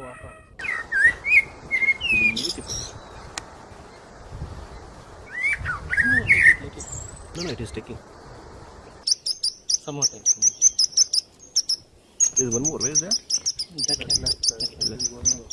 No, no, it is taking. Some more time. There's one more. Where is that? That left. That. One.